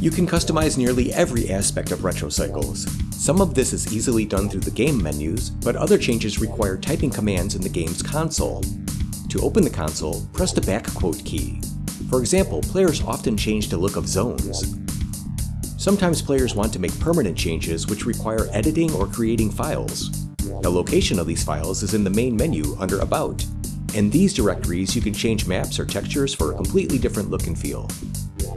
You can customize nearly every aspect of Retro Cycles. Some of this is easily done through the game menus, but other changes require typing commands in the game's console. To open the console, press the back quote key. For example, players often change the look of zones. Sometimes players want to make permanent changes which require editing or creating files. The location of these files is in the main menu under About. In these directories, you can change maps or textures for a completely different look and feel. Yeah.